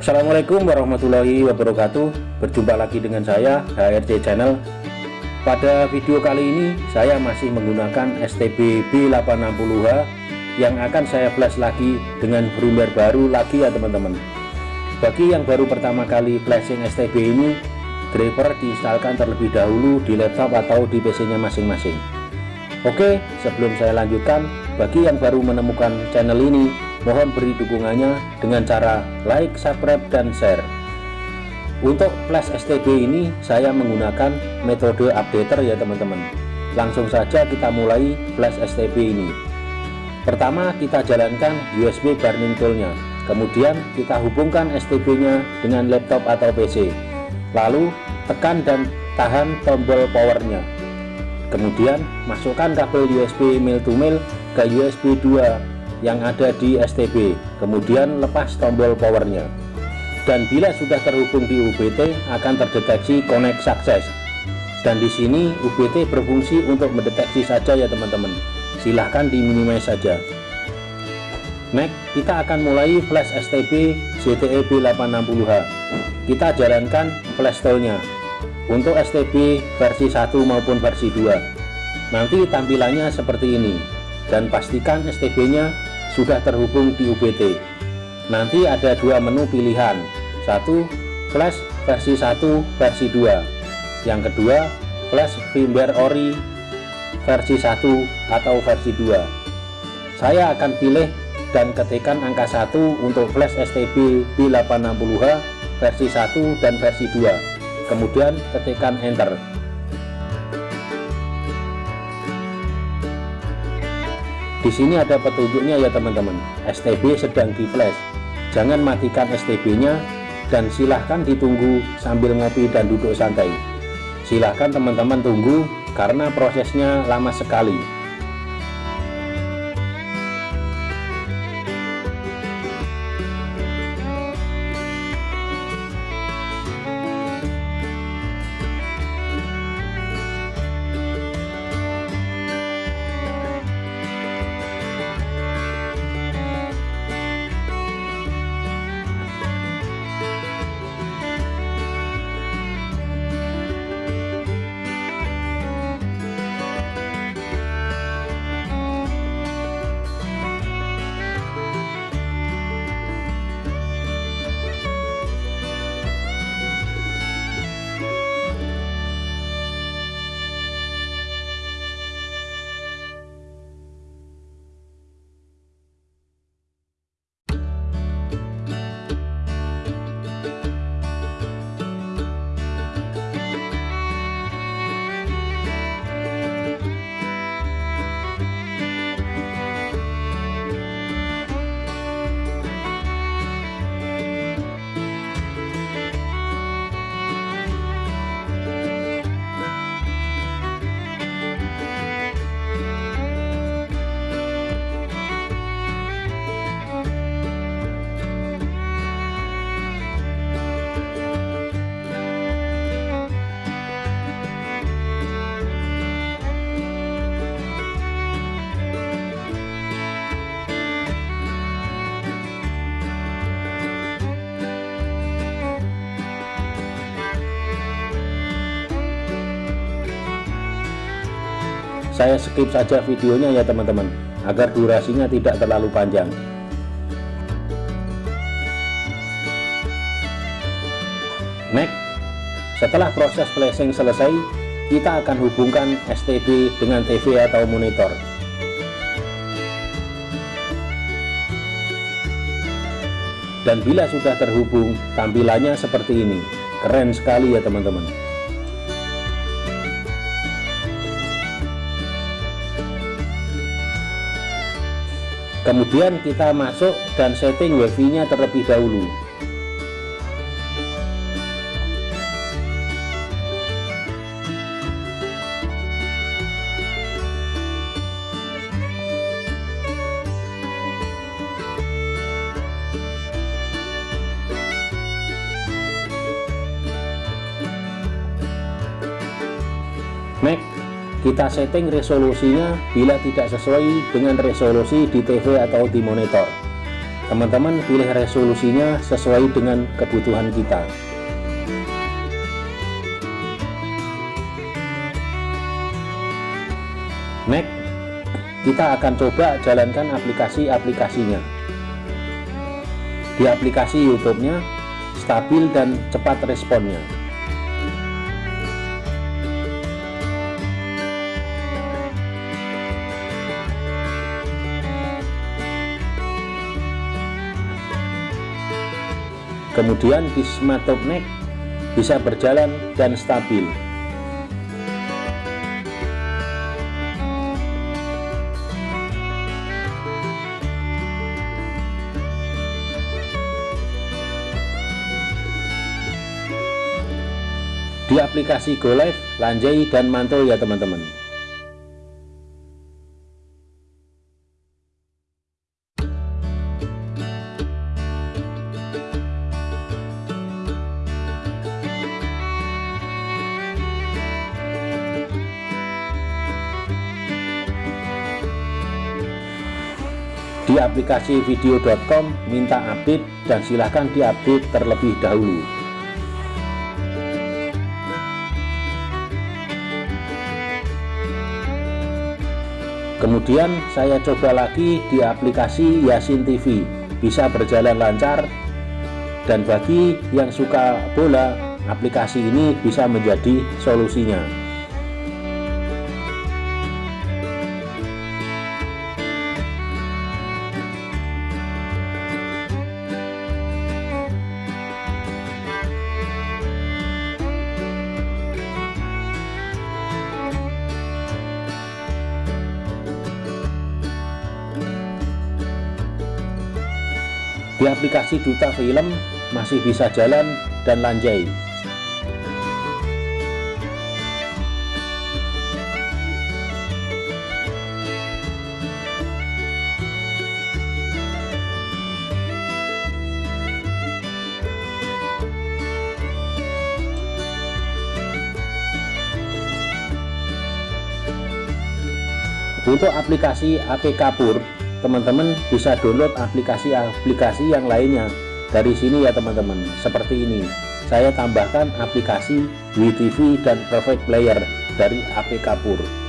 Assalamualaikum warahmatullahi wabarakatuh. Berjumpa lagi dengan saya HRC Channel. Pada video kali ini saya masih menggunakan STB B860H Yang akan saya flash lagi dengan firmware baru lagi ya teman-teman. Bagi yang baru pertama kali flashing STB ini Driver diinstalkan terlebih dahulu di laptop atau di PC nya masing-masing. Oke sebelum saya lanjutkan Bagi yang baru menemukan channel ini Mohon beri dukungannya dengan cara like, subscribe, dan share. Untuk flash STB ini saya menggunakan metode updater ya teman-teman. Langsung saja kita mulai flash STB ini. Pertama kita jalankan USB burning toolnya. Kemudian kita hubungkan STB-nya dengan laptop atau PC. Lalu tekan dan tahan tombol powernya. Kemudian masukkan kabel USB male to male ke USB 2 yang ada di STB kemudian lepas tombol powernya. Dan bila sudah terhubung di UBT akan terdeteksi connect success dan di sini UBT berfungsi untuk mendeteksi saja ya teman-teman. Silahkan di minimize saja. Next kita akan mulai flash STB ZTE B860H kita jalankan flash toolnya untuk STB versi 1 maupun versi 2 nanti tampilannya seperti ini. Dan pastikan STB nya sudah terhubung di UBT nanti ada dua menu pilihan. Satu flash versi 1 versi 2 yang kedua flash firmware ori versi 1 atau versi 2 saya akan pilih dan ketikkan angka 1 untuk flash STB B860H versi 1 dan versi 2 kemudian ketikkan enter Di sini ada petunjuknya ya teman-teman. STB sedang di flash. Jangan matikan STB-nya dan silahkan ditunggu sambil ngopi dan duduk santai. Silahkan teman-teman tunggu karena prosesnya lama sekali. Saya skip saja videonya ya teman-teman agar durasinya tidak terlalu panjang. Next setelah proses flashing selesai kita akan hubungkan STB dengan TV atau monitor. Dan bila sudah terhubung tampilannya seperti ini. Keren sekali ya teman-teman kemudian kita masuk dan setting wifi nya terlebih dahulu. Next kita setting resolusinya bila tidak sesuai dengan resolusi di TV atau di monitor. Teman-teman pilih resolusinya sesuai dengan kebutuhan kita. Next kita akan coba jalankan aplikasi-aplikasinya. Di aplikasi YouTube-nya stabil dan cepat responnya kemudian di Smart Top Neck bisa berjalan dan stabil di aplikasi Go Live, Lanjai, dan Mantul ya teman-teman. Di aplikasi video.com minta update dan silahkan diupdate terlebih dahulu. kemudian saya coba lagi di aplikasi Yasin TV bisa berjalan lancar. Dan bagi yang suka bola aplikasi ini bisa menjadi solusinya di aplikasi Duta Film masih bisa jalan dan lanjai. Untuk aplikasi APK Pur teman-teman bisa download aplikasi-aplikasi yang lainnya. Dari sini ya teman-teman. Seperti ini. Saya tambahkan aplikasi WeTV dan Perfect Player dari APK Pur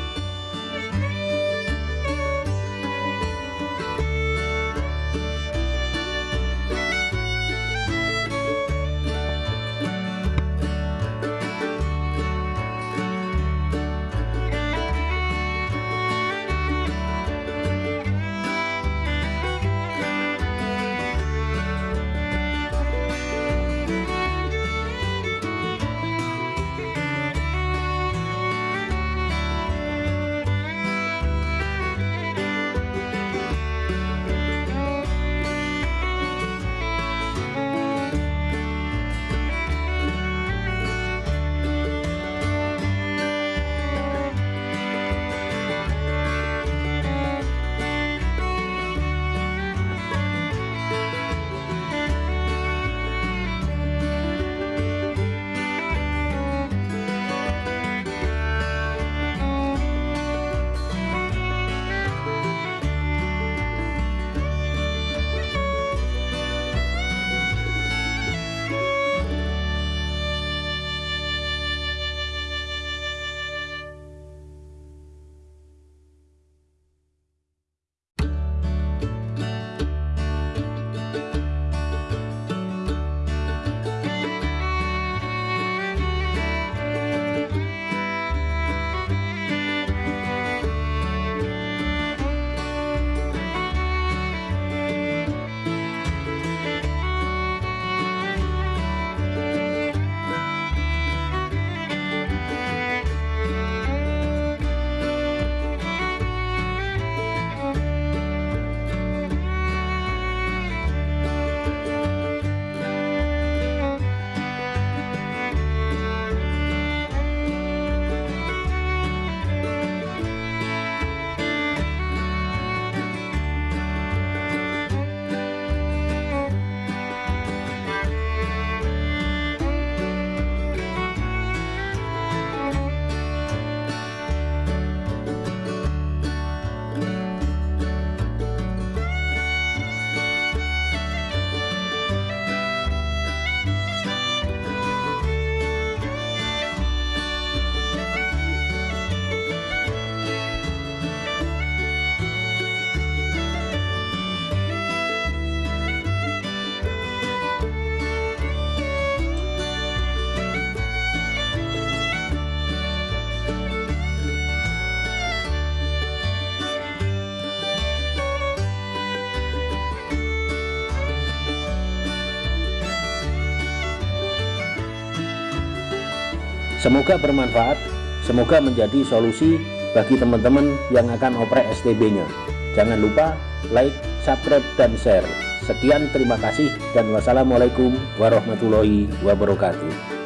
semoga bermanfaat semoga menjadi solusi bagi teman-teman yang akan oprek STB nya jangan lupa like subscribe dan share. Sekian terima kasih dan wassalamualaikum warahmatullahi wabarakatuh